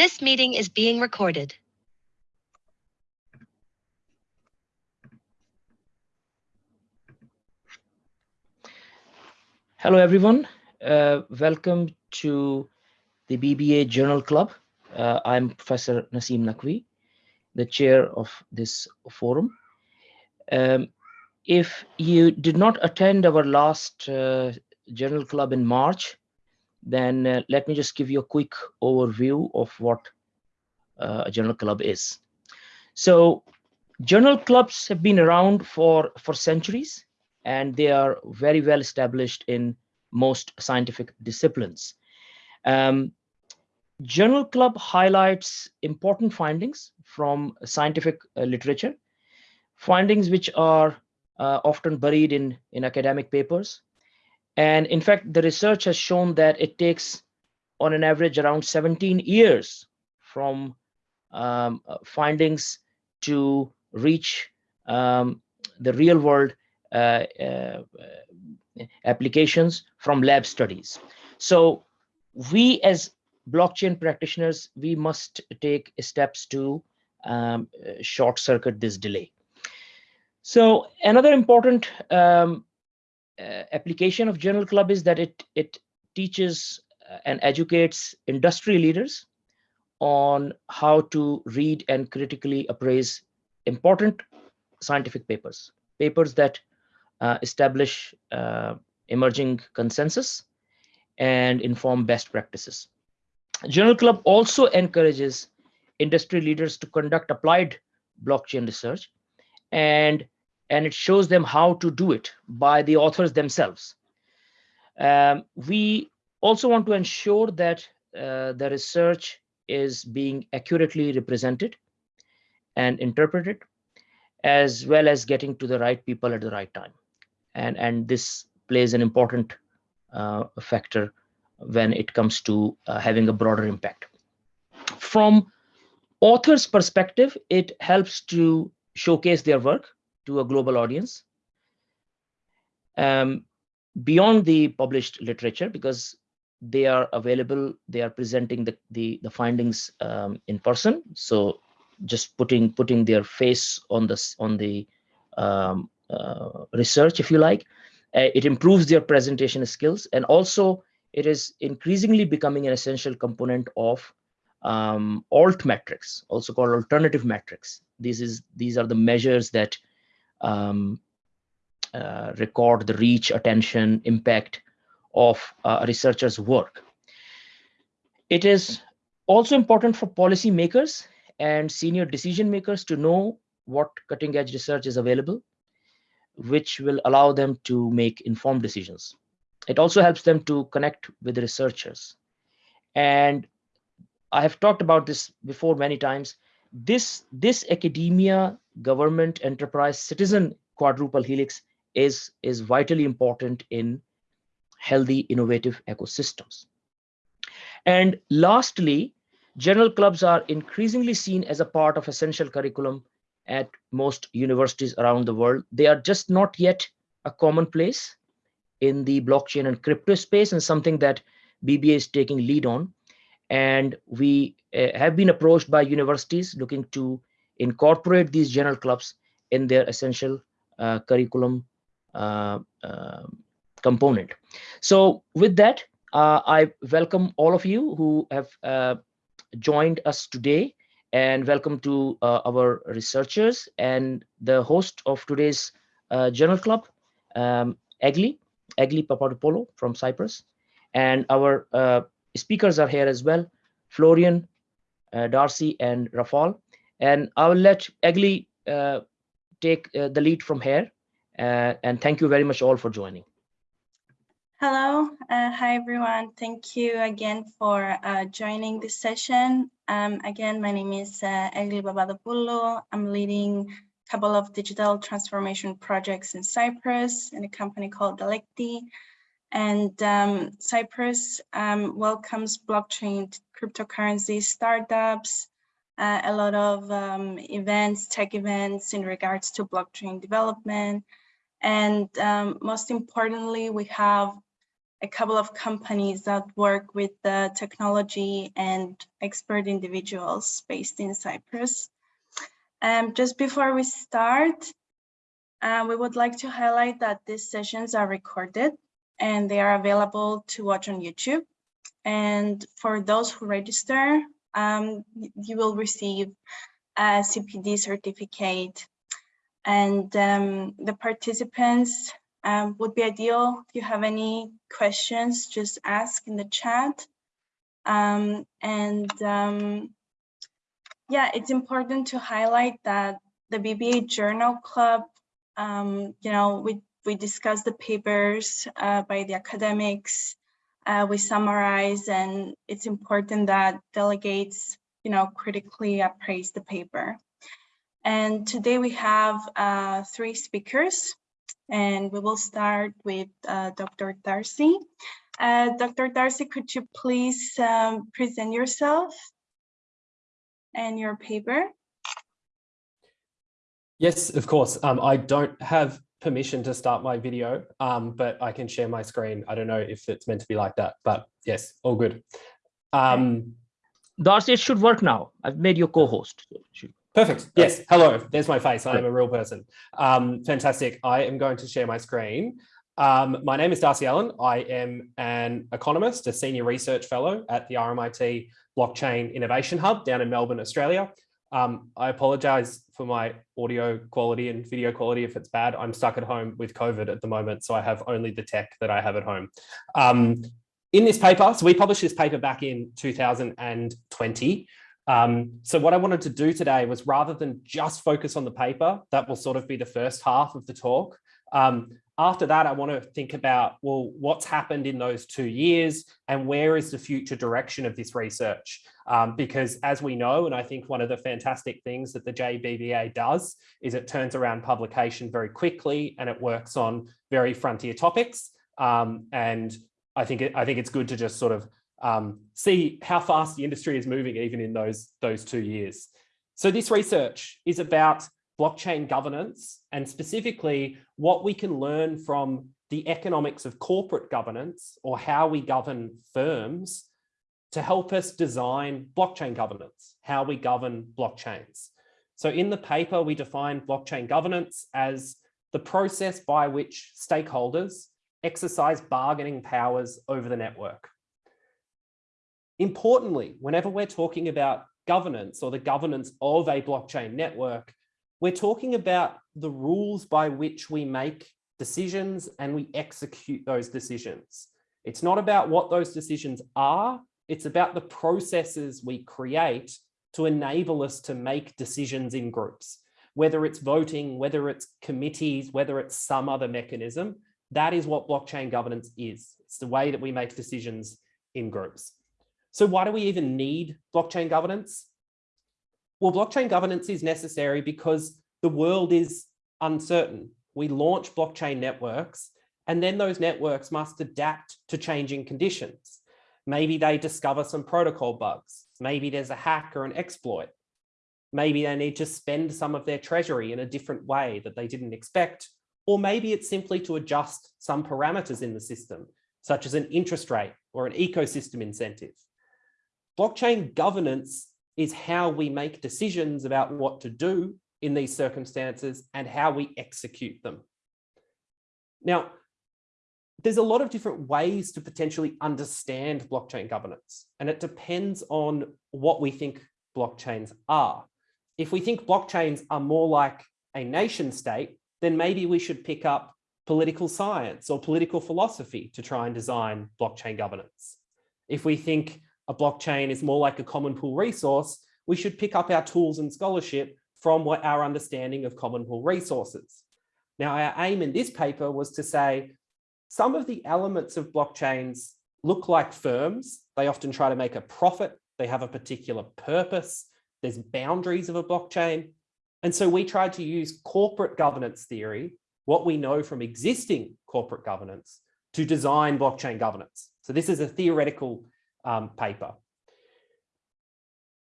This meeting is being recorded. Hello, everyone. Uh, welcome to the BBA Journal Club. Uh, I'm Professor Naseem Naqvi, the chair of this forum. Um, if you did not attend our last uh, Journal Club in March, then uh, let me just give you a quick overview of what uh, a journal club is. So journal clubs have been around for, for centuries, and they are very well established in most scientific disciplines. Um, journal club highlights important findings from scientific uh, literature, findings which are uh, often buried in, in academic papers, and in fact, the research has shown that it takes on an average around 17 years from um, uh, findings to reach um, the real world uh, uh, applications from lab studies. So we as blockchain practitioners, we must take steps to um, short circuit this delay. So another important um, uh, application of Journal Club is that it it teaches uh, and educates industry leaders on how to read and critically appraise important scientific papers, papers that uh, establish uh, emerging consensus and inform best practices. Journal Club also encourages industry leaders to conduct applied blockchain research and and it shows them how to do it by the authors themselves. Um, we also want to ensure that uh, the research is being accurately represented and interpreted, as well as getting to the right people at the right time. And, and this plays an important uh, factor when it comes to uh, having a broader impact. From author's perspective, it helps to showcase their work to a global audience. Um, beyond the published literature because they are available they are presenting the the, the findings um, in person. So just putting putting their face on this on the um, uh, research if you like uh, it improves their presentation skills. And also it is increasingly becoming an essential component of um, alt metrics also called alternative metrics. This is these are the measures that um, uh, record the reach, attention, impact of uh, a researcher's work. It is also important for policymakers and senior decision makers to know what cutting edge research is available, which will allow them to make informed decisions. It also helps them to connect with researchers. And I have talked about this before many times. This, this academia government, enterprise, citizen quadruple helix is, is vitally important in healthy, innovative ecosystems. And lastly, general clubs are increasingly seen as a part of essential curriculum at most universities around the world. They are just not yet a commonplace in the blockchain and crypto space and something that BBA is taking lead on. And we uh, have been approached by universities looking to incorporate these journal clubs in their essential uh, curriculum uh, uh, component. So with that, uh, I welcome all of you who have uh, joined us today and welcome to uh, our researchers and the host of today's journal club, um, Egli, Egli Papadopoulou from Cyprus. And our speakers are here as well, Florian, Darcy, and Rafal. And I will let Egli uh, take uh, the lead from here. Uh, and thank you very much all for joining. Hello, uh, hi everyone. Thank you again for uh, joining this session. Um, again, my name is uh, Egli Papadopoulou. I'm leading a couple of digital transformation projects in Cyprus in a company called Delecti. And um, Cyprus um, welcomes blockchain cryptocurrency startups, uh, a lot of um, events, tech events in regards to blockchain development. And um, most importantly, we have a couple of companies that work with the technology and expert individuals based in Cyprus. Um, just before we start, uh, we would like to highlight that these sessions are recorded and they are available to watch on YouTube. And for those who register, um, you will receive a CPD certificate and um, the participants um, would be ideal. If you have any questions, just ask in the chat. Um, and um, yeah, it's important to highlight that the BBA Journal Club, um, you know, we, we discuss the papers uh, by the academics, uh, we summarize, and it's important that delegates, you know, critically appraise the paper. And today we have uh, three speakers and we will start with uh, Dr. Darcy. Uh, Dr. Darcy, could you please um, present yourself and your paper? Yes, of course. Um, I don't have permission to start my video, um, but I can share my screen. I don't know if it's meant to be like that, but yes, all good. Um, Darcy, it should work now. I've made you co-host. Perfect. Yes. Hello. There's my face. I am a real person. Um, fantastic. I am going to share my screen. Um, my name is Darcy Allen. I am an economist, a senior research fellow at the RMIT Blockchain Innovation Hub down in Melbourne, Australia. Um, I apologize for my audio quality and video quality if it's bad. I'm stuck at home with COVID at the moment, so I have only the tech that I have at home. Um, in this paper, so we published this paper back in 2020. Um, so what I wanted to do today was rather than just focus on the paper, that will sort of be the first half of the talk. Um, after that, I want to think about, well, what's happened in those two years and where is the future direction of this research? Um, because as we know, and I think one of the fantastic things that the JBBA does is it turns around publication very quickly and it works on very frontier topics. Um, and I think, it, I think it's good to just sort of um, see how fast the industry is moving even in those, those two years. So this research is about blockchain governance and specifically what we can learn from the economics of corporate governance or how we govern firms to help us design blockchain governance, how we govern blockchains. So in the paper, we define blockchain governance as the process by which stakeholders exercise bargaining powers over the network. Importantly, whenever we're talking about governance or the governance of a blockchain network, we're talking about the rules by which we make decisions and we execute those decisions. It's not about what those decisions are, it's about the processes we create to enable us to make decisions in groups. Whether it's voting, whether it's committees, whether it's some other mechanism, that is what blockchain governance is. It's the way that we make decisions in groups. So why do we even need blockchain governance? Well, blockchain governance is necessary because the world is uncertain. We launch blockchain networks and then those networks must adapt to changing conditions. Maybe they discover some protocol bugs. Maybe there's a hack or an exploit. Maybe they need to spend some of their treasury in a different way that they didn't expect. Or maybe it's simply to adjust some parameters in the system, such as an interest rate or an ecosystem incentive. Blockchain governance is how we make decisions about what to do in these circumstances and how we execute them. Now, there's a lot of different ways to potentially understand blockchain governance, and it depends on what we think blockchains are. If we think blockchains are more like a nation state, then maybe we should pick up political science or political philosophy to try and design blockchain governance. If we think a blockchain is more like a common pool resource, we should pick up our tools and scholarship from what our understanding of common pool resources. Now, our aim in this paper was to say some of the elements of blockchains look like firms. They often try to make a profit. They have a particular purpose. There's boundaries of a blockchain. And so we tried to use corporate governance theory, what we know from existing corporate governance, to design blockchain governance. So this is a theoretical um, paper.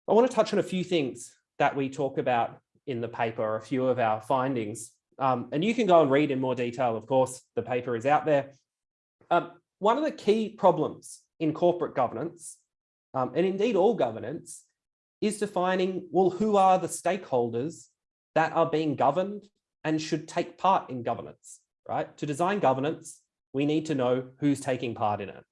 I want to touch on a few things that we talk about in the paper, a few of our findings. Um, and you can go and read in more detail, of course, the paper is out there. Um, one of the key problems in corporate governance, um, and indeed all governance, is defining, well, who are the stakeholders that are being governed and should take part in governance, right? To design governance, we need to know who's taking part in it.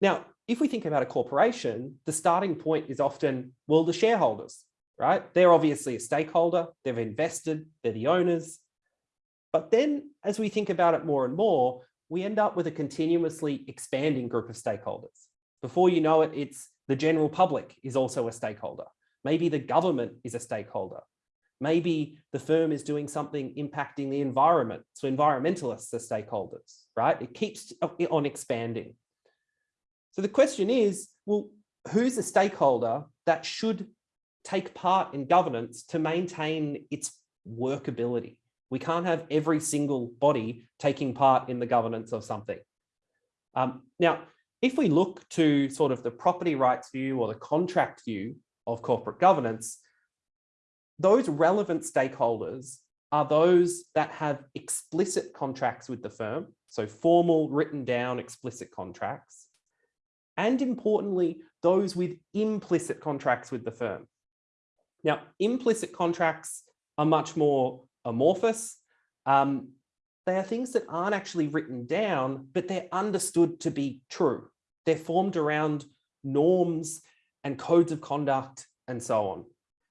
Now, if we think about a corporation, the starting point is often, well, the shareholders, right? They're obviously a stakeholder, they've invested, they're the owners. But then as we think about it more and more, we end up with a continuously expanding group of stakeholders. Before you know it, it's the general public is also a stakeholder. Maybe the government is a stakeholder. Maybe the firm is doing something impacting the environment. So environmentalists are stakeholders, right? It keeps on expanding. So the question is, well, who's a stakeholder that should take part in governance to maintain its workability? We can't have every single body taking part in the governance of something. Um, now, if we look to sort of the property rights view or the contract view of corporate governance, those relevant stakeholders are those that have explicit contracts with the firm, so formal written down explicit contracts, and importantly, those with implicit contracts with the firm. Now, implicit contracts are much more amorphous. Um, they are things that aren't actually written down, but they're understood to be true. They're formed around norms and codes of conduct and so on.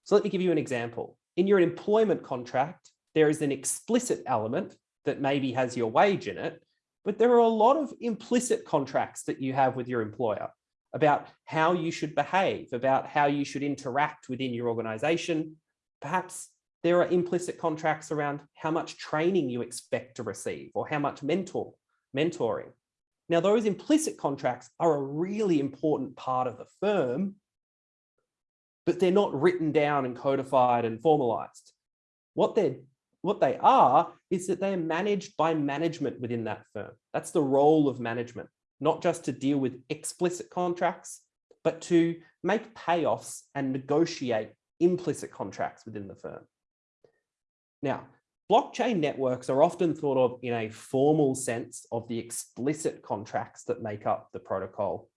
So let me give you an example. In your employment contract, there is an explicit element that maybe has your wage in it, but there are a lot of implicit contracts that you have with your employer about how you should behave, about how you should interact within your organization. Perhaps there are implicit contracts around how much training you expect to receive or how much mentor, mentoring. Now, those implicit contracts are a really important part of the firm, but they're not written down and codified and formalized. What they're what they are is that they're managed by management within that firm. That's the role of management, not just to deal with explicit contracts, but to make payoffs and negotiate implicit contracts within the firm. Now, blockchain networks are often thought of in a formal sense of the explicit contracts that make up the protocol,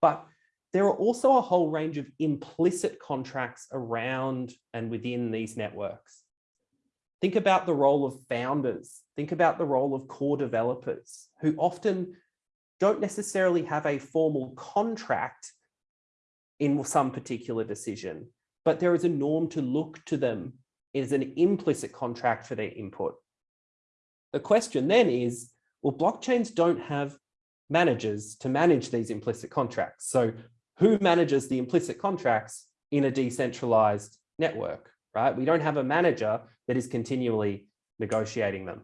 but there are also a whole range of implicit contracts around and within these networks. Think about the role of founders. Think about the role of core developers who often don't necessarily have a formal contract in some particular decision, but there is a norm to look to them is an implicit contract for their input. The question then is, well, blockchains don't have managers to manage these implicit contracts. So who manages the implicit contracts in a decentralized network, right? We don't have a manager that is continually negotiating them.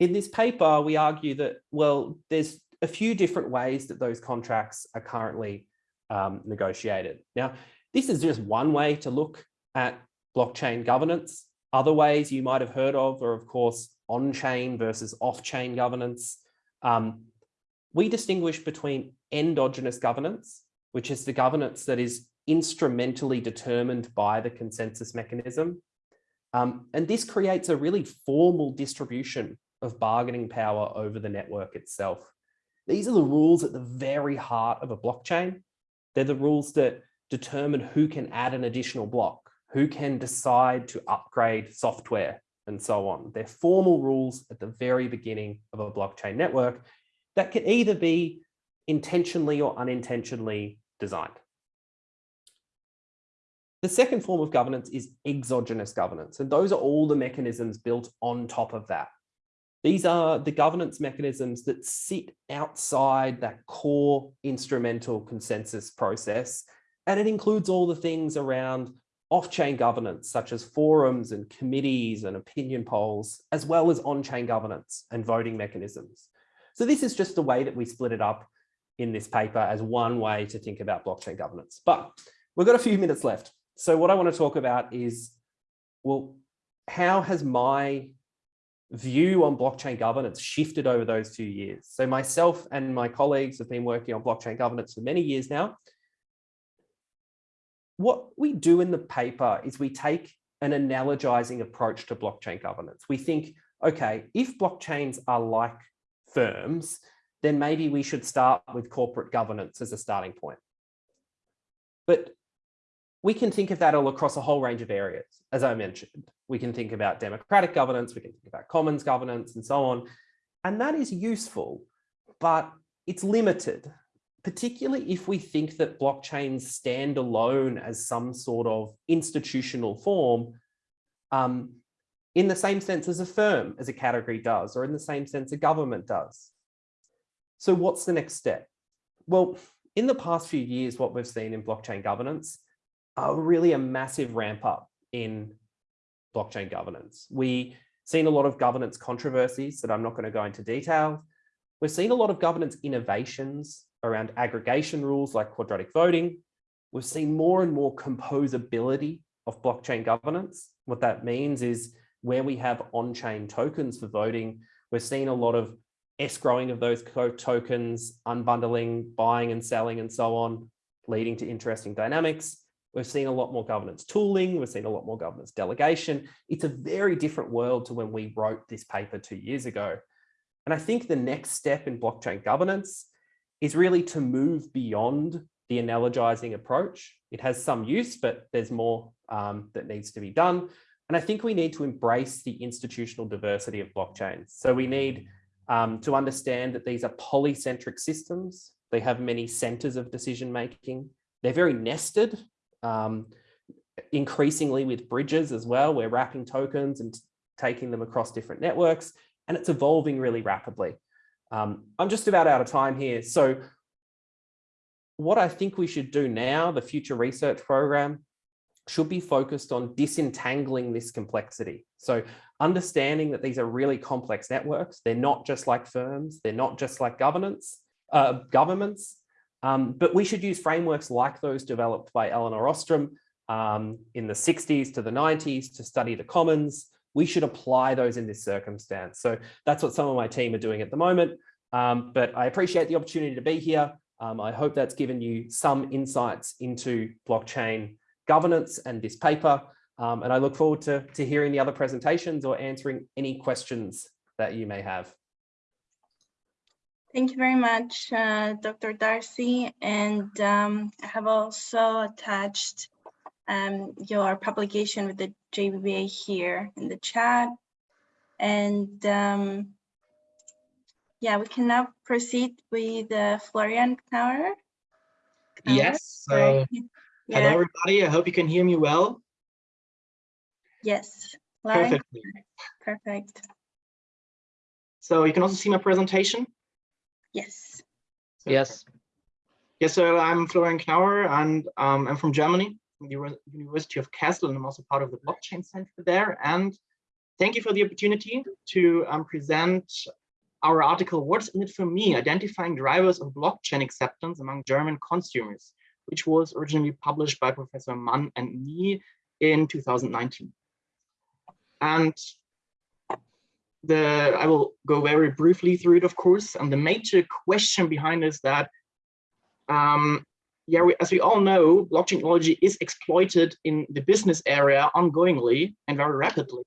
In this paper, we argue that, well, there's a few different ways that those contracts are currently um, negotiated. Now, this is just one way to look at blockchain governance. Other ways you might have heard of are, of course, on-chain versus off-chain governance. Um, we distinguish between endogenous governance, which is the governance that is instrumentally determined by the consensus mechanism. Um, and this creates a really formal distribution of bargaining power over the network itself. These are the rules at the very heart of a blockchain. They're the rules that determine who can add an additional block, who can decide to upgrade software and so on. They're formal rules at the very beginning of a blockchain network that can either be intentionally or unintentionally designed. The second form of governance is exogenous governance, and those are all the mechanisms built on top of that. These are the governance mechanisms that sit outside that core instrumental consensus process, and it includes all the things around off-chain governance, such as forums and committees and opinion polls, as well as on-chain governance and voting mechanisms. So this is just the way that we split it up in this paper as one way to think about blockchain governance. But we've got a few minutes left. So what I want to talk about is, well, how has my view on blockchain governance shifted over those two years? So myself and my colleagues have been working on blockchain governance for many years now what we do in the paper is we take an analogizing approach to blockchain governance. We think, okay, if blockchains are like firms, then maybe we should start with corporate governance as a starting point. But we can think of that all across a whole range of areas. As I mentioned, we can think about democratic governance, we can think about commons governance and so on. And that is useful, but it's limited, particularly if we think that blockchains stand alone as some sort of institutional form um, in the same sense as a firm, as a category does, or in the same sense a government does. So what's the next step? Well, in the past few years, what we've seen in blockchain governance are really a massive ramp up in blockchain governance. We've seen a lot of governance controversies that I'm not going to go into detail. We've seen a lot of governance innovations around aggregation rules like quadratic voting. We've seen more and more composability of blockchain governance. What that means is where we have on-chain tokens for voting, we're seeing a lot of escrowing of those tokens, unbundling, buying and selling and so on, leading to interesting dynamics. We've seen a lot more governance tooling. We've seen a lot more governance delegation. It's a very different world to when we wrote this paper two years ago. And I think the next step in blockchain governance is really to move beyond the analogizing approach. It has some use, but there's more um, that needs to be done. And I think we need to embrace the institutional diversity of blockchains. So we need um, to understand that these are polycentric systems. They have many centers of decision making. They're very nested, um, increasingly with bridges as well. We're wrapping tokens and taking them across different networks, and it's evolving really rapidly. Um, I'm just about out of time here. So what I think we should do now, the future research program, should be focused on disentangling this complexity. So understanding that these are really complex networks. They're not just like firms. They're not just like governance, uh, governments. Um, but we should use frameworks like those developed by Elinor Ostrom um, in the 60s to the 90s to study the commons. We should apply those in this circumstance. So that's what some of my team are doing at the moment. Um, but I appreciate the opportunity to be here. Um, I hope that's given you some insights into blockchain governance and this paper. Um, and I look forward to, to hearing the other presentations or answering any questions that you may have. Thank you very much, uh, Dr. Darcy. And um, I have also attached um, your publication with the JBBA here in the chat. And um, yeah, we can now proceed with uh, Florian Knauer. Yes, so Yeah. hello everybody, I hope you can hear me well. Yes. Florian, Perfectly. Perfect. So you can also see my presentation. Yes. Yes. Yes, so I'm Florian Knauer and um, I'm from Germany, from the University of Kassel, and I'm also part of the blockchain center there. And thank you for the opportunity to um, present our article, What's in it for me? Identifying drivers of blockchain acceptance among German consumers, which was originally published by Professor Mann and me in 2019. And the I will go very briefly through it, of course. And the major question behind is that, um, yeah, we, as we all know, blockchain technology is exploited in the business area ongoingly and very rapidly.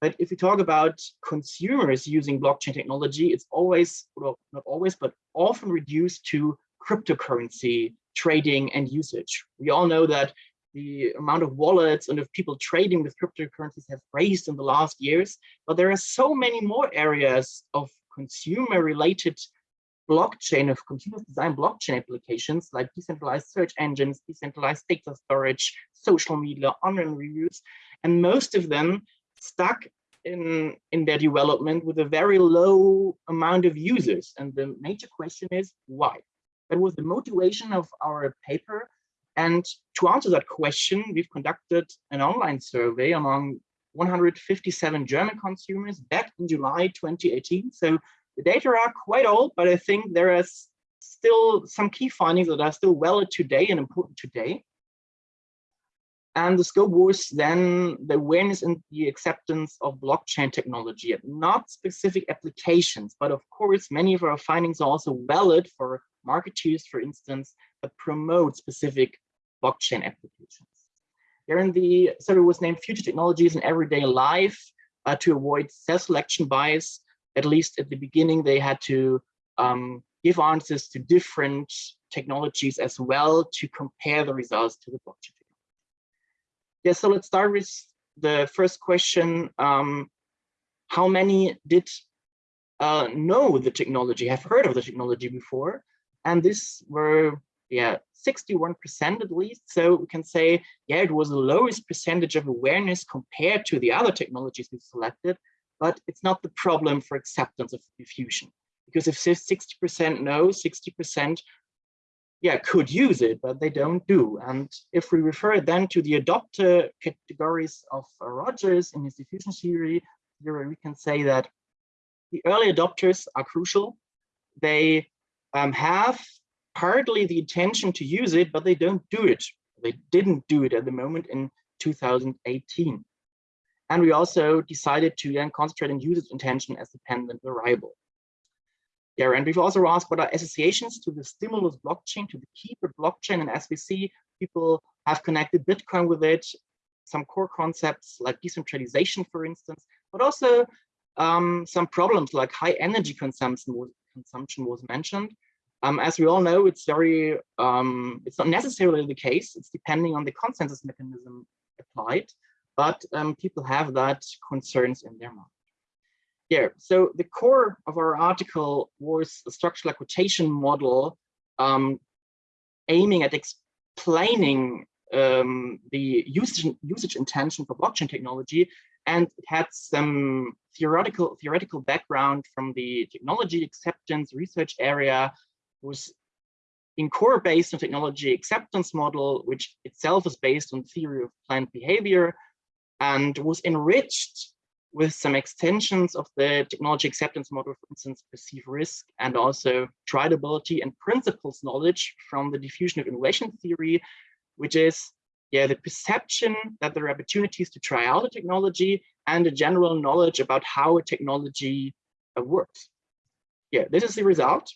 But if we talk about consumers using blockchain technology, it's always, well, not always, but often reduced to cryptocurrency trading and usage. We all know that the amount of wallets and of people trading with cryptocurrencies have raised in the last years, but there are so many more areas of consumer related blockchain of consumer design blockchain applications like decentralized search engines, decentralized data storage, social media, online reviews, and most of them stuck in, in their development with a very low amount of users. And the major question is why? That was the motivation of our paper and to answer that question, we've conducted an online survey among 157 German consumers back in July 2018. So the data are quite old, but I think there are still some key findings that are still valid today and important today. And the scope was then the awareness and the acceptance of blockchain technology, not specific applications, but of course, many of our findings are also valid for marketeers, for instance, that promote specific blockchain applications. The survey was named Future Technologies in Everyday Life uh, to avoid self-selection bias. At least at the beginning, they had to um, give answers to different technologies as well to compare the results to the blockchain. Yeah, so let's start with the first question. Um, how many did uh, know the technology, have heard of the technology before? And this were, yeah, 61% at least. So we can say, yeah, it was the lowest percentage of awareness compared to the other technologies we selected, but it's not the problem for acceptance of diffusion. Because if 60% know, 60% yeah, could use it, but they don't do. And if we refer then to the adopter categories of Rogers in his diffusion theory, theory, we can say that the early adopters are crucial. They um, have partly the intention to use it, but they don't do it. They didn't do it at the moment in 2018. And we also decided to then concentrate on usage intention as dependent variable. Yeah, and we've also asked what are associations to the stimulus blockchain, to the keeper blockchain, and as we see, people have connected Bitcoin with it, some core concepts like decentralization, for instance, but also um, some problems like high energy consumption was, consumption was mentioned. Um, as we all know, it's very, um, it's not necessarily the case. It's depending on the consensus mechanism applied, but um, people have that concerns in their mind. Yeah, so the core of our article was a structural equation model um, aiming at explaining um, the usage, usage intention for blockchain technology, and it had some theoretical theoretical background from the technology acceptance research area, was in core based on technology acceptance model, which itself is based on theory of planned behavior, and was enriched with some extensions of the technology acceptance model, for instance, perceive risk and also trialability and principles knowledge from the diffusion of innovation theory, which is yeah, the perception that there are opportunities to try out a technology and a general knowledge about how a technology uh, works. Yeah, this is the result.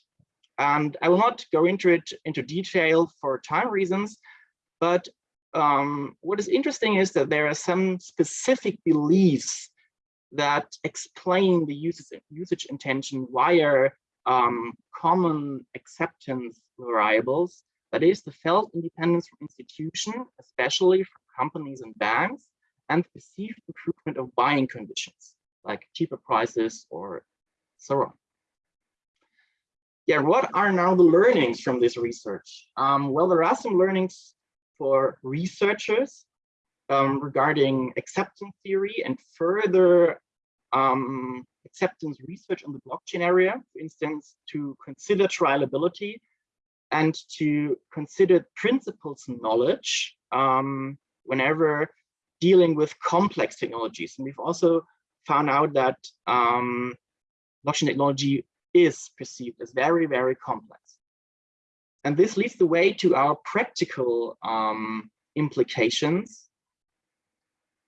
And I will not go into it into detail for time reasons, but um, what is interesting is that there are some specific beliefs that explain the usage, usage intention via um, common acceptance variables. That is the felt independence from institution, especially from companies and banks, and perceived improvement of buying conditions, like cheaper prices or so on. Yeah, what are now the learnings from this research? Um, well, there are some learnings for researchers um, regarding acceptance theory and further um, acceptance research on the blockchain area, for instance, to consider trialability and to consider principles knowledge um, whenever dealing with complex technologies. And we've also found out that um, blockchain technology is perceived as very, very complex. And this leads the way to our practical um, implications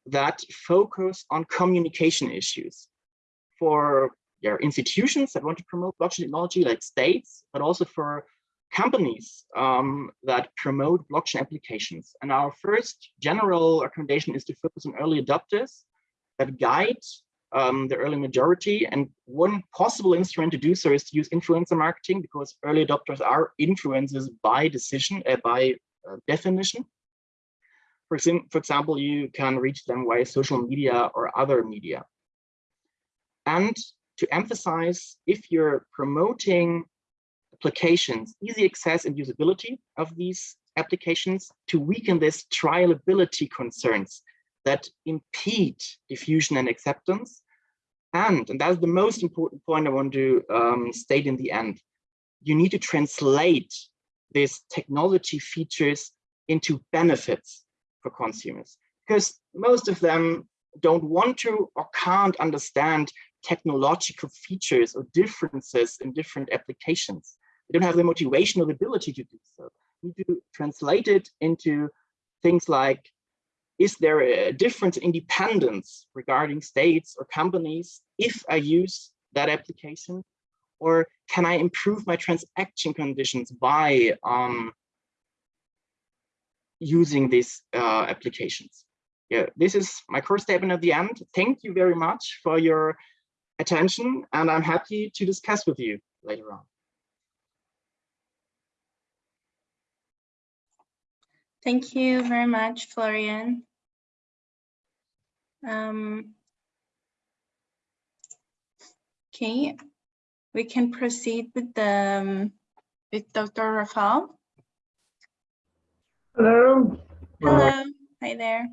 that focus on communication issues for yeah, institutions that want to promote blockchain technology like states, but also for companies um, that promote blockchain applications. And our first general recommendation is to focus on early adopters that guide um, the early majority. And one possible instrument to do so is to use influencer marketing because early adopters are influencers by decision, uh, by uh, definition. For, for example, you can reach them via social media or other media. And to emphasize, if you're promoting applications, easy access and usability of these applications to weaken this trialability concerns that impede diffusion and acceptance. And, and that's the most important point I want to um, state in the end, you need to translate these technology features into benefits for consumers because most of them don't want to or can't understand technological features or differences in different applications. They don't have the motivation or the ability to do so. You need to translate it into things like, is there a difference in independence regarding states or companies if I use that application? Or can I improve my transaction conditions by um, using these uh, applications? Yeah, this is my first statement at the end. Thank you very much for your attention, and I'm happy to discuss with you later on. Thank you very much, Florian. Um, okay, we can proceed with the um, with Dr. Rafael. Hello. Hello, hi there.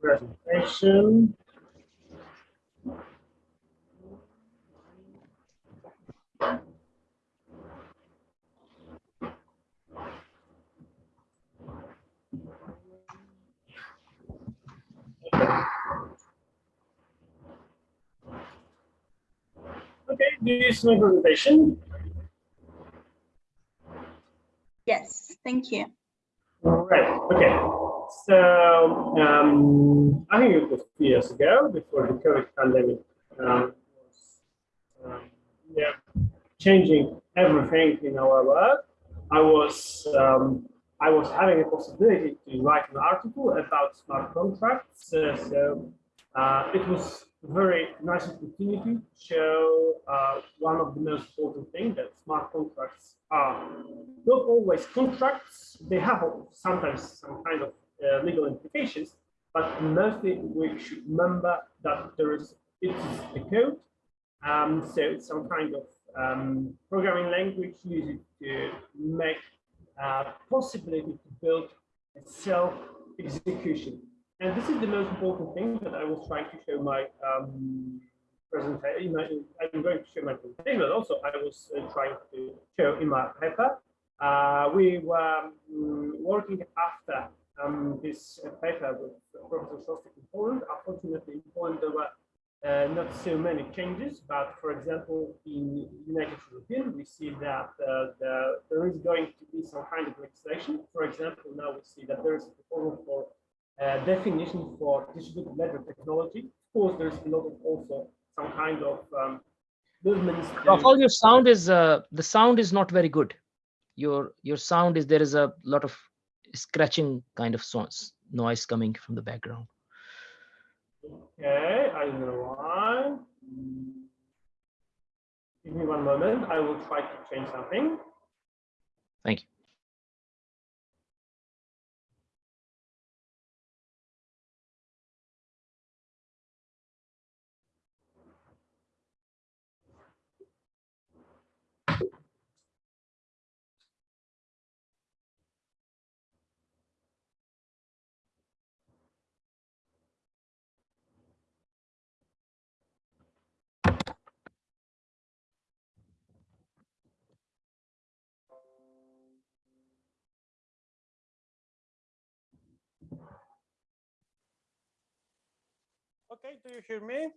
Presentation. Okay, do you is my presentation. Yes, thank you. All right, okay. So um, I think it was two years ago, before the COVID pandemic um, was um, yeah, changing everything in our work. I was um, I was having a possibility to write an article about smart contracts. Uh, so uh, it was a very nice opportunity to show uh, one of the most important things that smart contracts are not always contracts. They have sometimes some kind of uh, legal implications, but mostly we should remember that there is it is a code. Um, so it's some kind of um, programming language used to make uh, possibility to build a self execution. And this is the most important thing that I was trying to show my um, presentation. I'm going to show my presentation, but also I was uh, trying to show in my paper. Uh, we were um, working after um, this paper with Professor Szostek in Poland. Unfortunately, in Poland there were uh, not so many changes, but for example, in United European, we see that uh, the, there is going to be some kind of legislation. For example, now we see that there is a proposal uh, definition for distributed ledger technology. Of course, there's a lot of also some kind of um, movements. Rafael, your sound is uh, the sound is not very good. Your your sound is there is a lot of scratching kind of sounds noise coming from the background. Okay, I know why. Give me one moment. I will try to change something. Thank you. Okay, do you hear me?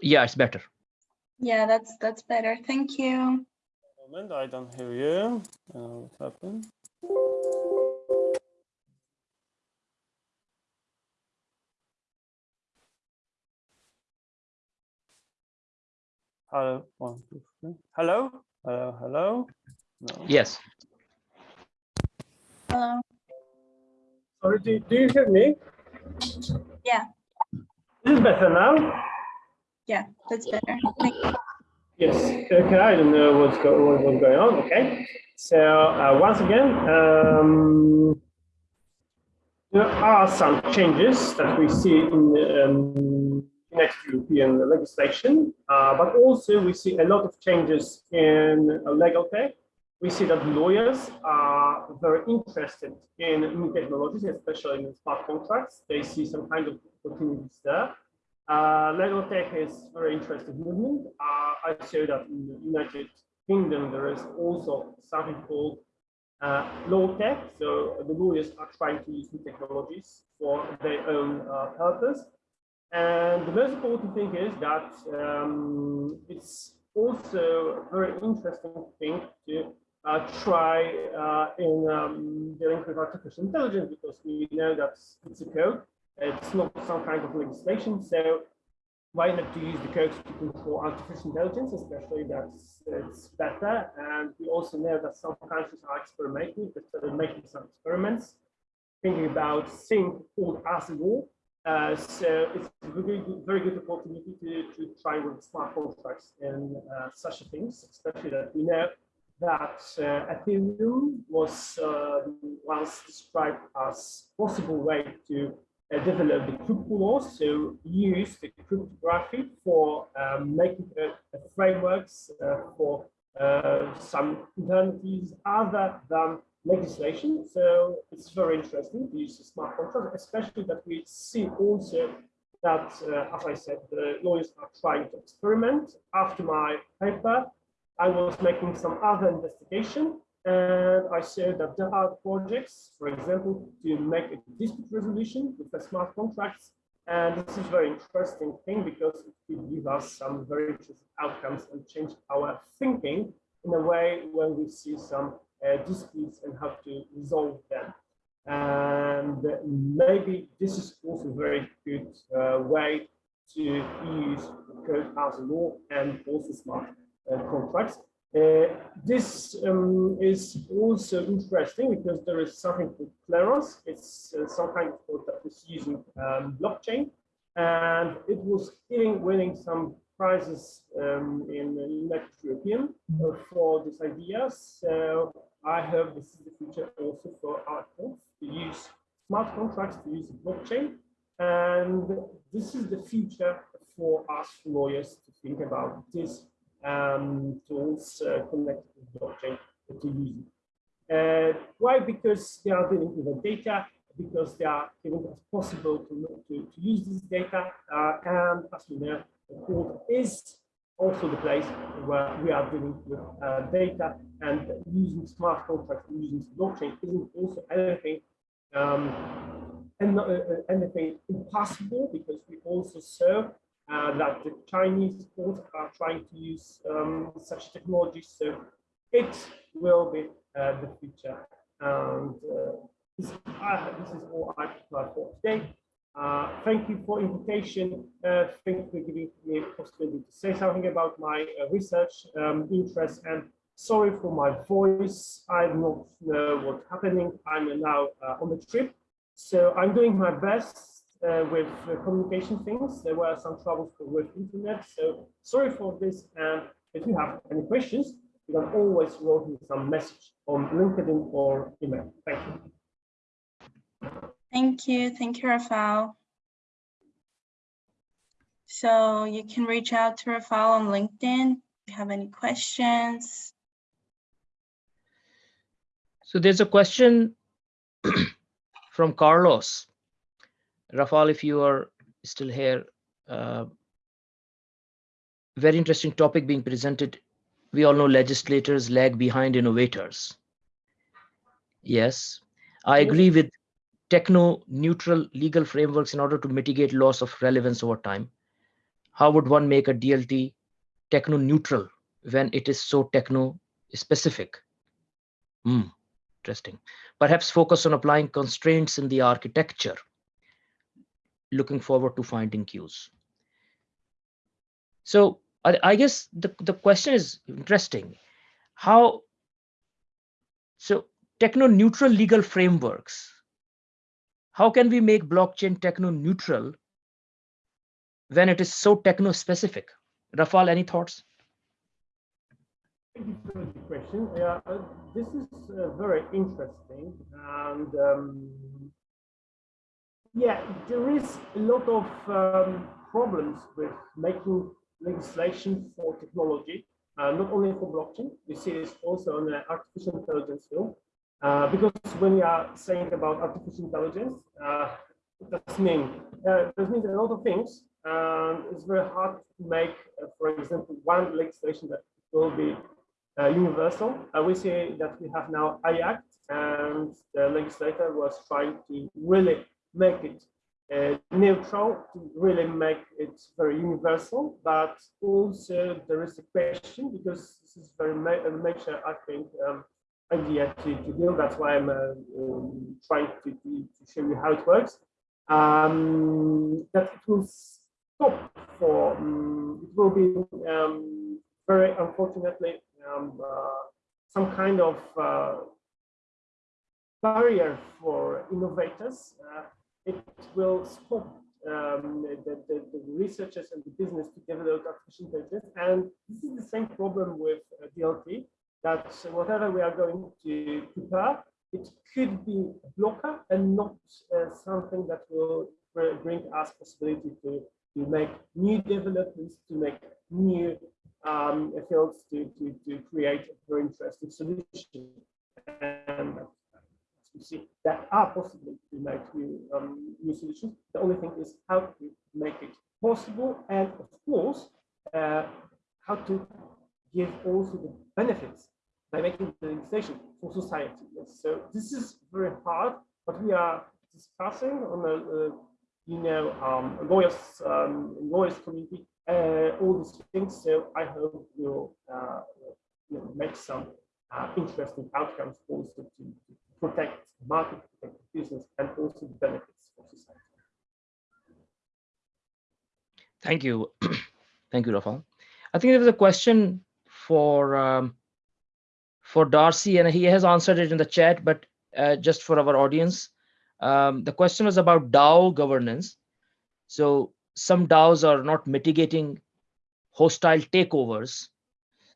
Yeah, it's better. Yeah, that's that's better. Thank you. Moment, I don't hear you. Uh, what happened? Hello, one, two, three. Hello, hello, hello. No. Yes. Hello. Sorry, do, do you hear me? Yeah. Is better now? Yeah, that's better. Thank you. Yes. Okay. I don't know what's go what, what's going on. Okay. So uh, once again, um, there are some changes that we see in um, next European legislation, uh, but also we see a lot of changes in legal tech. We see that lawyers are very interested in new technologies, especially in smart contracts. They see some kind of opportunities there. Uh, legal tech is very interesting movement. Uh, I show that in the United Kingdom there is also something called uh, law tech. So the lawyers are trying to use new technologies for their own uh, purpose. And the most important thing is that um, it's also a very interesting thing to uh, try uh, in um, dealing with artificial intelligence because we know that it's a code it's not some kind of legislation, so why not to use the code to control artificial intelligence, especially that it's better. And we also know that some countries are experimenting, they're making some experiments, thinking about thing called ASIGO, Uh, so it's a very good, very good opportunity to, to try with smart contracts and uh, such things, especially that we know that uh, Ethereum was uh, once described as possible way to uh, develop the crypto laws, so use the cryptography for um, making frameworks uh, for uh, some alternatives other than legislation. So it's very interesting to use the smart contract, especially that we see also that, uh, as I said, the lawyers are trying to experiment. After my paper, I was making some other investigation and I showed that there are projects, for example, to make a dispute resolution with the smart contracts. And this is very interesting thing because it will give us some very interesting outcomes and change our thinking in a way when we see some uh, disputes and how to resolve them. And maybe this is also a very good uh, way to use code as law and also smart uh, contracts. Uh, this um, is also interesting because there is something called Kleros. It's uh, some kind of code that is using um, blockchain, and it was giving, winning some prizes um, in the United European uh, for this idea. So I hope this is the future also for our course to use smart contracts to use blockchain, and this is the future for us lawyers to think about this um, tools uh, connected to blockchain to use it. Uh, why? Because they are dealing with the data, because they are giving us possible to, to, to use this data, uh, and as you know, the court is also the place where we are dealing with uh, data and using smart contracts using blockchain isn't also anything um, and uh, anything impossible because we also serve uh, that the Chinese courts are trying to use um, such technologies. So it will be uh, the future. And uh, this, this, is all I have for today. Uh, thank you for invitation. Uh, thank you for giving me a possibility to say something about my uh, research um, interest and sorry for my voice. I don't know what's happening. I'm now on the trip. So I'm doing my best uh, with uh, communication things. There were some troubles with internet. So sorry for this. And if you have any questions, you can always write me some message on LinkedIn or email. Thank you. Thank you. Thank you, Rafael. So you can reach out to Rafael on LinkedIn if you have any questions. So there's a question from Carlos. Rafal, if you are still here, uh, very interesting topic being presented. We all know legislators lag behind innovators. Yes, I agree with techno-neutral legal frameworks in order to mitigate loss of relevance over time. How would one make a DLT techno-neutral when it is so techno-specific? Hmm, interesting. Perhaps focus on applying constraints in the architecture looking forward to finding cues. So I, I guess the, the question is interesting. How, so techno-neutral legal frameworks, how can we make blockchain techno-neutral when it is so techno-specific? Rafal, any thoughts? Thank you for the question. Yeah, uh, this is uh, very interesting, and um, yeah, there is a lot of um, problems with making legislation for technology, uh, not only for blockchain. We see this also on the artificial intelligence field. Uh, because when we are saying about artificial intelligence, uh, it does mean uh, it mean a lot of things. And it's very hard to make, uh, for example, one legislation that will be uh, universal. Uh, we see that we have now AI Act, and the legislator was trying to really make it uh, neutral to really make it very universal, but also there is a question because this is very ma major, I think, um, idea to, to. That's why I'm uh, um, trying to, to, to, show you how it works. Um, that it will stop for, um, it will be um, very unfortunately um, uh, some kind of uh, barrier for innovators uh, it will stop um, the, the, the, researchers and the business to develop artificial intelligence. And this is the same problem with uh, DLT, that whatever we are going to prepare, it could be a blocker and not uh, something that will bring us possibility to, to make new developments, to make new um, fields, to, to, to create a very interesting solution. See that are possible to make new, um, new solutions. The only thing is how to make it possible and of course uh, how to give also the benefits by making the legislation for society. Yes. So this is very hard, but we are discussing on a, uh, you know um, lawyers um, lawyers community uh, all these things. So I hope we'll uh, you know, make some uh, interesting outcomes also to protect market, protect business, and also the benefits for society. Thank you. Thank you, Rafal. I think there was a question for um, for Darcy, and he has answered it in the chat, but uh, just for our audience, um, the question was about DAO governance. So some DAOs are not mitigating hostile takeovers.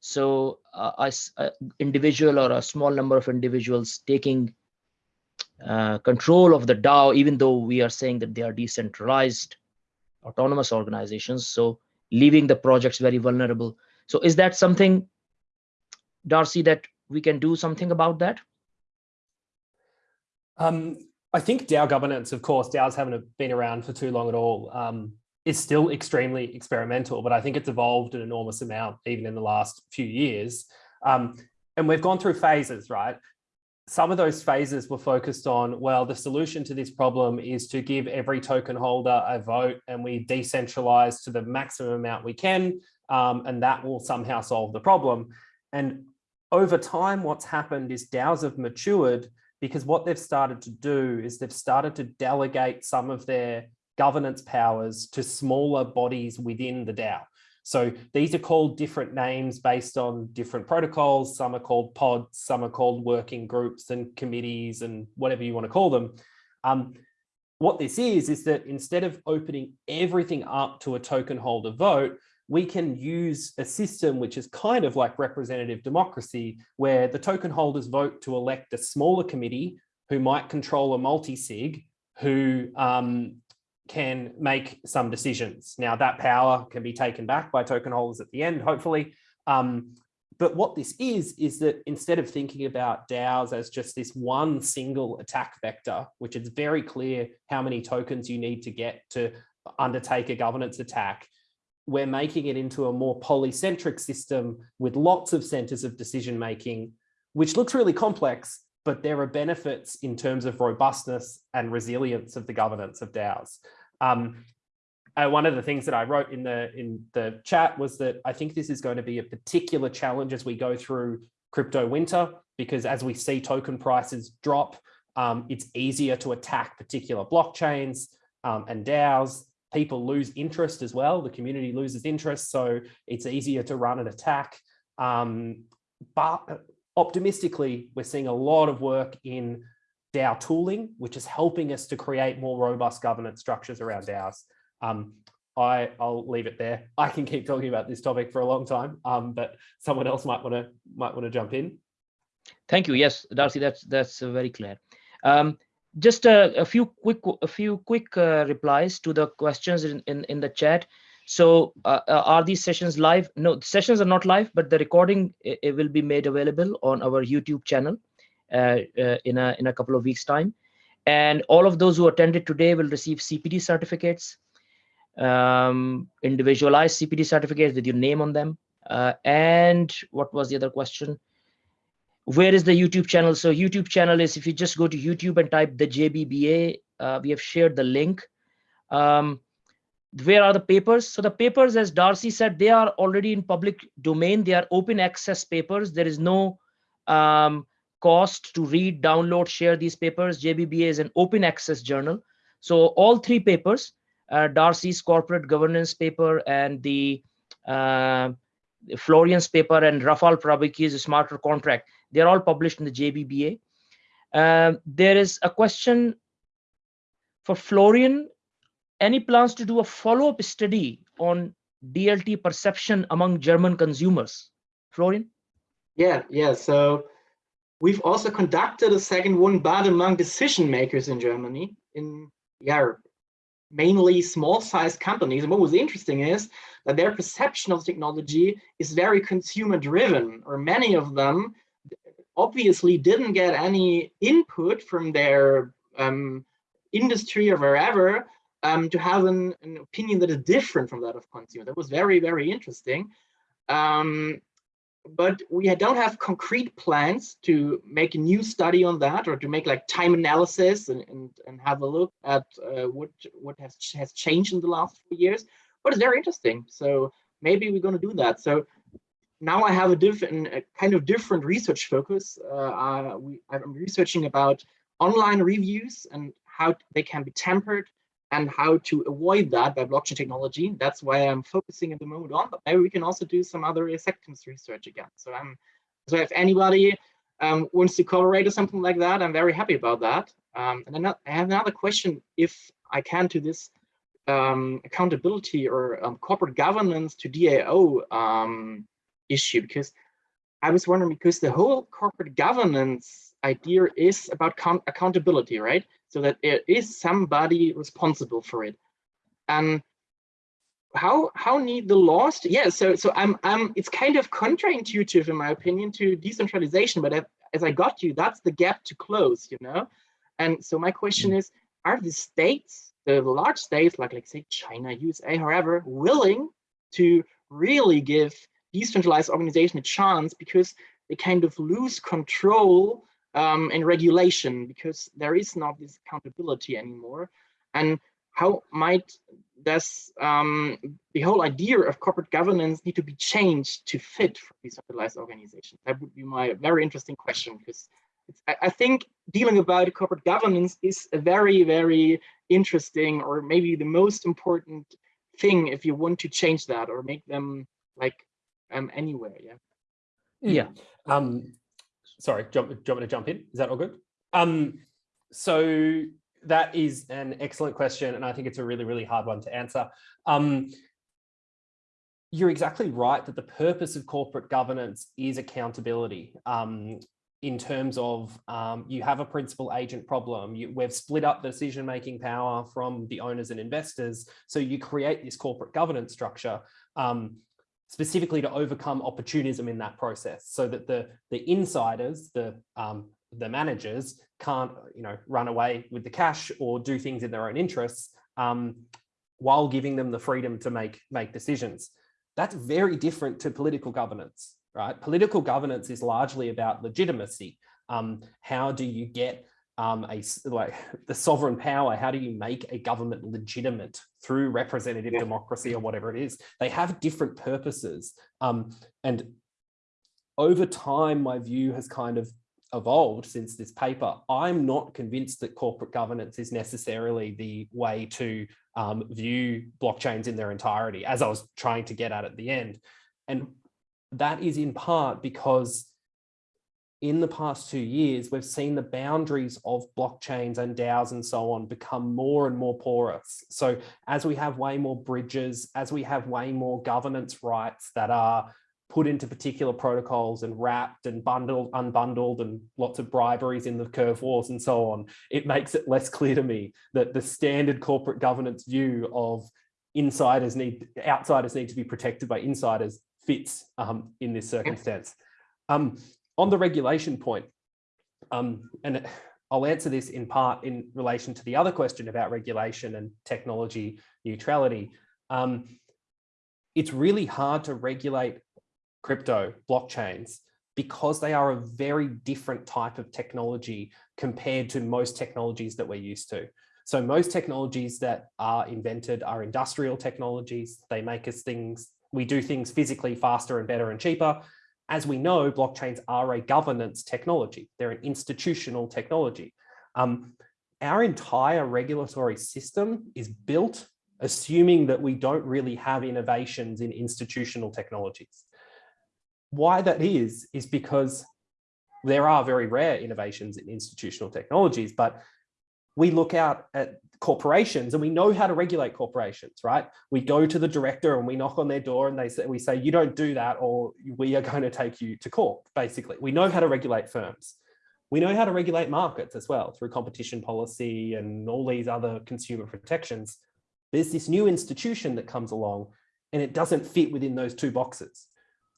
So uh, a, individual or a small number of individuals taking uh, control of the DAO, even though we are saying that they are decentralized autonomous organizations. So leaving the projects very vulnerable. So is that something, Darcy, that we can do something about that? Um, I think DAO governance, of course, DAOs haven't been around for too long at all. Um, is still extremely experimental, but I think it's evolved an enormous amount even in the last few years. Um, and we've gone through phases, right? Some of those phases were focused on, well, the solution to this problem is to give every token holder a vote and we decentralize to the maximum amount we can, um, and that will somehow solve the problem. And over time, what's happened is DAOs have matured because what they've started to do is they've started to delegate some of their governance powers to smaller bodies within the DAO. So these are called different names based on different protocols. Some are called pods, some are called working groups and committees and whatever you want to call them. Um, what this is, is that instead of opening everything up to a token holder vote, we can use a system which is kind of like representative democracy, where the token holders vote to elect a smaller committee who might control a multi-sig, who um, can make some decisions. Now that power can be taken back by token holders at the end, hopefully. Um, but what this is, is that instead of thinking about DAOs as just this one single attack vector, which is very clear how many tokens you need to get to undertake a governance attack, we're making it into a more polycentric system with lots of centers of decision making, which looks really complex, but there are benefits in terms of robustness and resilience of the governance of DAOs. Um, uh, one of the things that I wrote in the in the chat was that I think this is going to be a particular challenge as we go through crypto winter, because as we see token prices drop, um, it's easier to attack particular blockchains um, and DAOs. People lose interest as well. The community loses interest, so it's easier to run an attack. Um, but optimistically, we're seeing a lot of work in DAO tooling, which is helping us to create more robust governance structures around DAOs. Um, I, will leave it there. I can keep talking about this topic for a long time, um, but someone else might want to might want to jump in. Thank you. Yes, Darcy, that's that's uh, very clear. Um, just a, a, few quick a few quick uh, replies to the questions in, in, in the chat. So uh, uh are these sessions live? No, sessions are not live, but the recording it, it will be made available on our YouTube channel. Uh, uh, in a in a couple of weeks time. And all of those who attended today will receive cpd certificates um, individualized cpd certificates with your name on them. Uh, and what was the other question? Where is the youtube channel? So youtube channel is if you just go to youtube and type the jbba uh, we have shared the link. Um, where are the papers? So the papers as darcy said they are already in public domain. They are open access papers. There is no um, cost to read, download, share these papers. JBBA is an open access journal. So all three papers, uh, Darcy's corporate governance paper and the uh, Florian's paper and Rafal Prabucki's smarter contract, they're all published in the JBBA. Uh, there is a question for Florian. any plans to do a follow-up study on DLT perception among German consumers? Florian? Yeah, yeah. So we've also conducted a second one, but among decision makers in Germany, in yeah, mainly small sized companies. And what was interesting is that their perception of technology is very consumer driven, or many of them obviously didn't get any input from their um, industry or wherever um, to have an, an, opinion that is different from that of consumer. That was very, very interesting. Um, but we don't have concrete plans to make a new study on that or to make like time analysis and, and, and have a look at uh, what, what has, has changed in the last few years. But it's very interesting. So maybe we're going to do that. So now I have a different kind of different research focus. Uh, we, I'm researching about online reviews and how they can be tempered and how to avoid that by blockchain technology. That's why I'm focusing at the moment on, but maybe we can also do some other acceptance research again. So I'm so if anybody um, wants to collaborate or something like that, I'm very happy about that. Um, and I have another question, if I can, to this um, accountability or um, corporate governance to DAO um, issue, because I was wondering, because the whole corporate governance idea is about accountability, right? so that there is somebody responsible for it. And how how need the laws to, yeah so so i'm i'm it's kind of counterintuitive in my opinion to decentralization but as i got you that's the gap to close you know and so my question is are the states the large states like like say china usa however willing to really give decentralized organization a chance because they kind of lose control um, and regulation because there is not this accountability anymore. And how might this, um, the whole idea of corporate governance need to be changed to fit for decentralized organizations? That would be my very interesting question because I, I think dealing about corporate governance is a very, very interesting or maybe the most important thing if you want to change that or make them like um, anywhere. Yeah. Yeah. Um, sorry, jump, do you want me to jump in? Is that all good? Um, so that is an excellent question, and I think it's a really, really hard one to answer. Um, you're exactly right that the purpose of corporate governance is accountability. Um, in terms of um, you have a principal agent problem, you, we've split up the decision-making power from the owners and investors. So you create this corporate governance structure um, specifically to overcome opportunism in that process so that the the insiders the um, the managers can't you know run away with the cash or do things in their own interests um, while giving them the freedom to make make decisions. That's very different to political governance right? Political governance is largely about legitimacy. Um, how do you get um, a like the sovereign power, how do you make a government legitimate through representative yeah. democracy or whatever it is? They have different purposes. Um, and over time, my view has kind of evolved since this paper. I'm not convinced that corporate governance is necessarily the way to um, view blockchains in their entirety, as I was trying to get at at the end. And that is in part because in the past two years, we've seen the boundaries of blockchains and DAOs and so on become more and more porous. So as we have way more bridges, as we have way more governance rights that are put into particular protocols and wrapped and bundled, unbundled and lots of briberies in the curve wars and so on, it makes it less clear to me that the standard corporate governance view of insiders need, outsiders need to be protected by insiders fits um, in this circumstance. Um, on the regulation point, um, and I'll answer this in part in relation to the other question about regulation and technology neutrality. Um, it's really hard to regulate crypto blockchains because they are a very different type of technology compared to most technologies that we're used to. So most technologies that are invented are industrial technologies. They make us things, we do things physically faster and better and cheaper. As we know, blockchains are a governance technology. They're an institutional technology. Um, our entire regulatory system is built assuming that we don't really have innovations in institutional technologies. Why that is, is because there are very rare innovations in institutional technologies, but we look out at corporations and we know how to regulate corporations, right? We go to the director and we knock on their door and they say, we say, you don't do that or we are going to take you to court, basically. We know how to regulate firms. We know how to regulate markets as well through competition policy and all these other consumer protections. There's this new institution that comes along and it doesn't fit within those two boxes.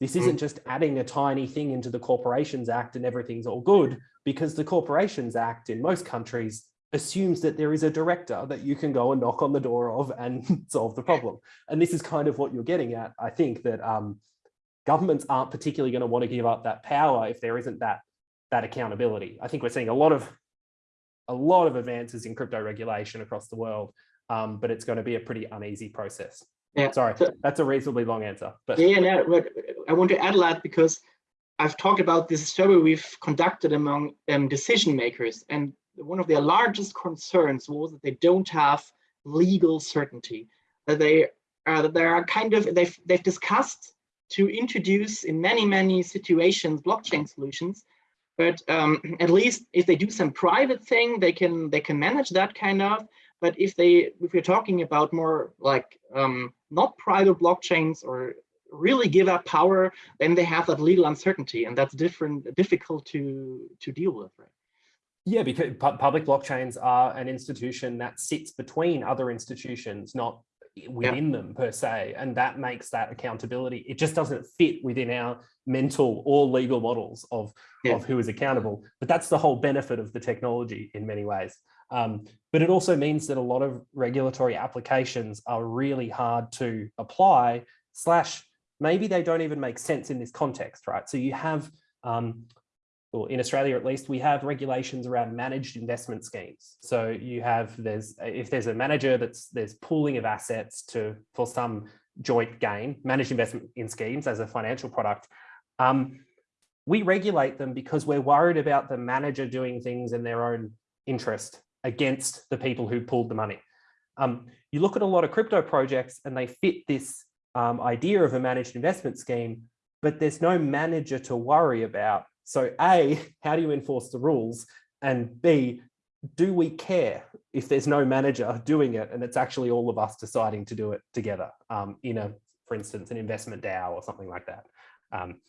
This isn't mm. just adding a tiny thing into the Corporations Act and everything's all good because the Corporations Act in most countries assumes that there is a director that you can go and knock on the door of and solve the problem. And this is kind of what you're getting at. I think that um, governments aren't particularly going to want to give up that power if there isn't that that accountability. I think we're seeing a lot of a lot of advances in crypto regulation across the world, um, but it's going to be a pretty uneasy process. Yeah, Sorry, so- that's a reasonably long answer, but Yeah, no, but I want to add a lot because I've talked about this survey we've conducted among um, decision makers, and one of their largest concerns was that they don't have legal certainty. That they uh, that they are kind of they've they've discussed to introduce in many many situations blockchain solutions, but um, at least if they do some private thing, they can they can manage that kind of. But if they if we're talking about more like um, not private blockchains or really give up power, then they have that legal uncertainty, and that's different, difficult to to deal with, right? Yeah, because pu- public blockchains are an institution that sits between other institutions, not within them per se, and that makes that accountability. It just doesn't fit within our mental or legal models of Yeah. of who is accountable. But that's the whole benefit of the technology in many ways. Um, but it also means that a lot of regulatory applications are really hard to apply. Slash, maybe they don't even make sense in this context, right? So you have um, or in Australia at least, we have regulations around managed investment schemes. So you have, there's, if there's a manager that's, there's pooling of assets to, for some joint gain, managed investment in schemes as a financial product, um, we regulate them because we're worried about the manager doing things in their own interest against the people who pooled the money. Um, you look at a lot of crypto projects and they fit this um, idea of a managed investment scheme, but there's no manager to worry about so A, how do you enforce the rules? And B, do we care if there's no manager doing it and it's actually all of us deciding to do it together um, in a, for instance, an investment DAO or something like that? Um,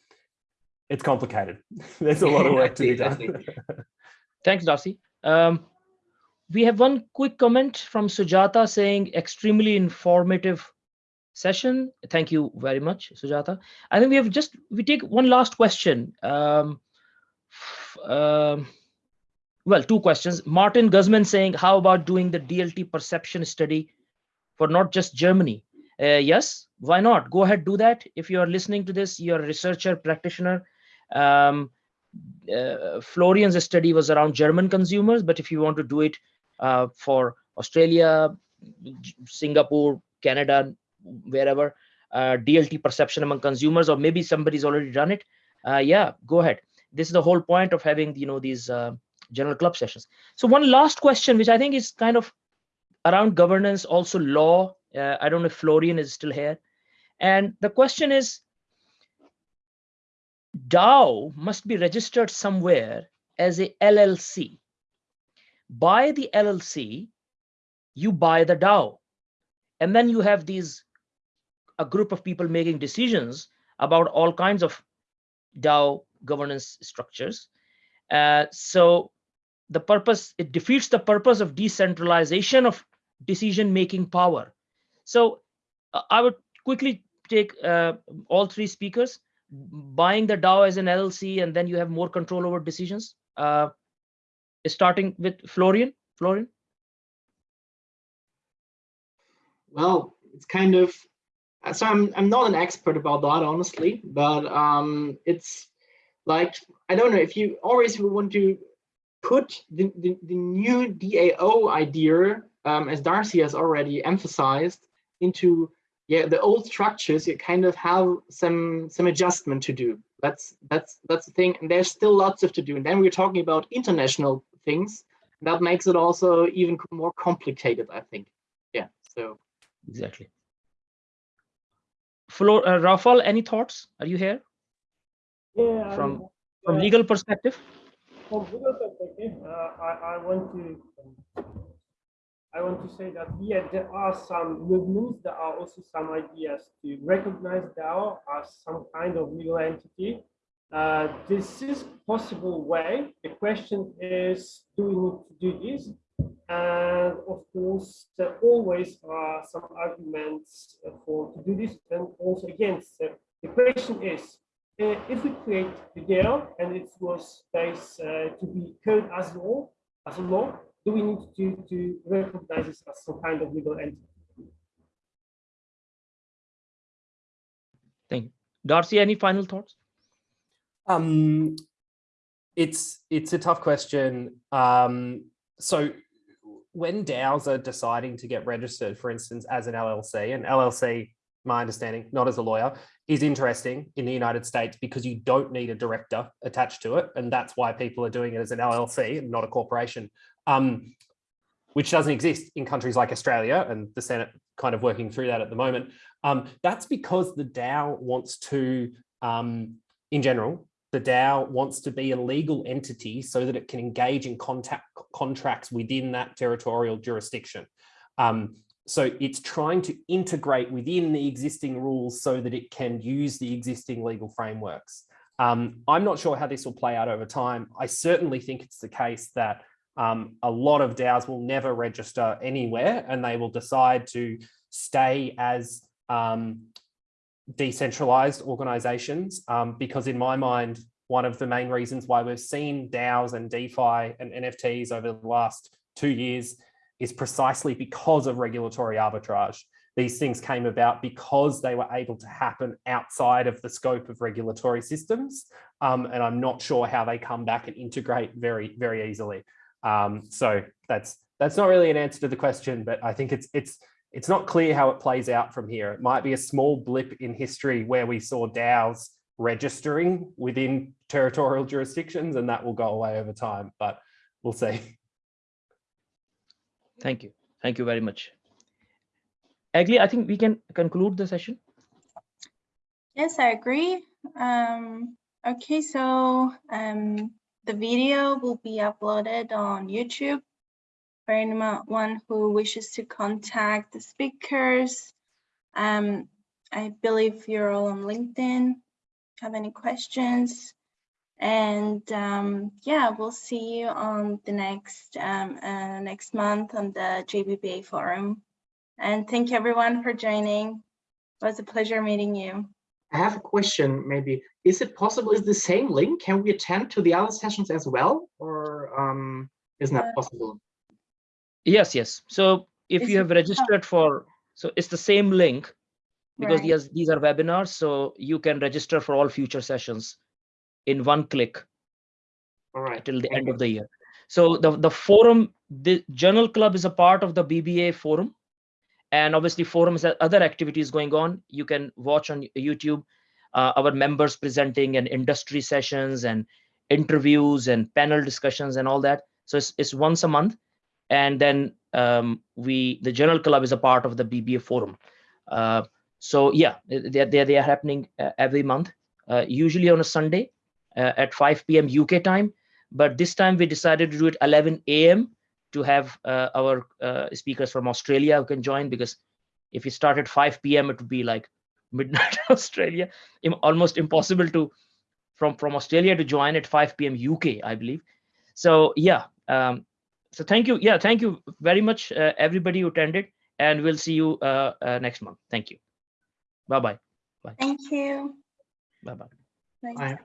it's complicated. There's a lot of work to be done. Thanks, Darcy. Um, we have one quick comment from Sujata saying extremely informative session. Thank you very much, Sujata. I think we have just, we take one last question. Um, um, well, two questions. Martin Guzman saying, how about doing the DLT perception study for not just Germany? Uh, yes, why not? Go ahead, do that. If you are listening to this, you're a researcher, practitioner. Um, uh, Florian's study was around German consumers, but if you want to do it uh, for Australia, Singapore, Canada, wherever, uh, DLT perception among consumers, or maybe somebody's already done it, uh, yeah, go ahead. This is the whole point of having you know these uh, Journal Club sessions. So one last question, which I think is kind of around governance, also law. Uh, I don't know if Florian is still here, and the question is DAO must be registered somewhere as a LLC. By the LLC, you buy the DAO. And then you have these, a group of people making decisions about all kinds of DAO governance structures. Uh, so the purpose, it defeats the purpose of decentralization of decision-making power. So uh, I would quickly take uh, all three speakers buying the DAO as an LLC, and then you have more control over decisions. Uh, starting with Florian. Florian. Well, it's kind of so I'm I'm not an expert about that honestly, but um, it's like I don't know if you always want to put the, the, the new DAO idea, um, as Darcy has already emphasized, into yeah the old structures. You kind of have some some adjustment to do. That's that's that's the thing, and there's still lots of to do. And then we're talking about international things. That makes it also even more complicated, I think. Yeah. So. Exactly. Flor, uh, Rafal, any thoughts? Are you here Yeah, from um, from uh, legal perspective? from legal perspective, uh, I, I want to um, I want to say that yeah, there are some movements, there are also some ideas to recognize DAO as some kind of legal entity. Uh, this is possible way. The question is, do we need to do this? And of course, there always are some arguments for to do this and also against. So the question is, uh, if we create the DAO and it was based uh, to be code as law, as a law, do we need to, to recognize this as some kind of legal entity? Thank you. Darcy, any final thoughts? Um, it's it's a tough question. Um, so when DAOs are deciding to get registered, for instance, as an LLC, and LLC, my understanding, not as a lawyer, is interesting in the United States because you don't need a director attached to it. And that's why people are doing it as an LLC and not a corporation, um, which doesn't exist in countries like Australia and the Senate kind of working through that at the moment. Um, that's because the DAO wants to, um, in general, the DAO wants to be a legal entity so that it can engage in contact contracts within that territorial jurisdiction. Um, so it's trying to integrate within the existing rules so that it can use the existing legal frameworks. Um, I'm not sure how this will play out over time. I certainly think it's the case that um, a lot of DAOs will never register anywhere and they will decide to stay as um, decentralized organizations um, because in my mind, one of the main reasons why we've seen DAOs and DeFi and NFTs over the last two years is precisely because of regulatory arbitrage. These things came about because they were able to happen outside of the scope of regulatory systems. Um, and I'm not sure how they come back and integrate very, very easily. Um, so that's that's not really an answer to the question, but I think it's it's it's not clear how it plays out from here. It might be a small blip in history where we saw DAOs registering within territorial jurisdictions and that will go away over time, but we'll see. Thank you. Thank you very much. Agli, I think we can conclude the session. Yes, I agree. Um, okay, so um, the video will be uploaded on YouTube for anyone who wishes to contact the speakers. Um, I believe you're all on LinkedIn. Have any questions? And um, yeah, we'll see you on the next um, uh, next month on the JBBA forum. And thank you everyone for joining. It was a pleasure meeting you. I have a question, maybe. Is it possible, is the same link, can we attend to the other sessions as well? Or um, isn't that Uh, possible? Yes, yes. So if Is you have registered for, so it's the same link because Right. these, these are webinars, so you can register for all future sessions in one click All right. till the end of the year. So the, the forum, the Journal Club is a part of the BBA forum. And obviously forums and other activities going on. You can watch on YouTube uh, our members presenting and industry sessions and interviews and panel discussions and all that. So it's, it's once a month. And then um, we, the Journal Club is a part of the BBA forum. Uh, so yeah, they, they, they are happening uh, every month, uh, usually on a Sunday uh, at 5 p.m. UK time. But this time we decided to do it 11 a.m. to have uh, our uh, speakers from Australia who can join because if you start at 5 p.m. it would be like midnight Australia, almost impossible to from from Australia to join at 5 p.m. UK, I believe. So yeah, um, so thank you. Yeah, thank you very much, uh, everybody who attended, and we'll see you uh, uh, next month. Thank you. Bye bye. Thank you. Bye bye. Bye. Bye.